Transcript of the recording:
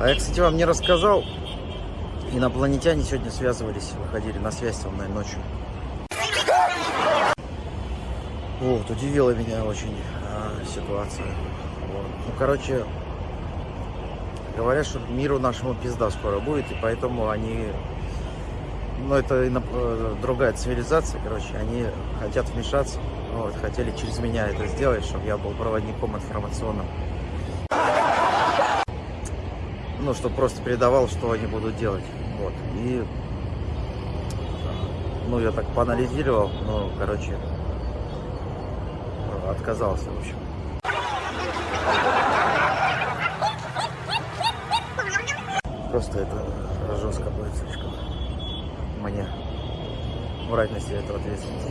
А я, кстати, вам не рассказал. Инопланетяне сегодня связывались, выходили на связь со мной ночью. Вот, удивила меня очень а, ситуация. Вот. Ну, короче, говорят, что миру нашему пизда скоро будет, и поэтому они, ну, это иноп- э, другая цивилизация, короче, они хотят вмешаться, вот, хотели через меня это сделать, чтобы я был проводником информационным. Ну, чтобы просто передавал, что они будут делать. Вот. И, ну, я так поанализировал, ну, короче, отказался, в общем. Просто это жестко будет слишком мне брать на себя эту ответственность.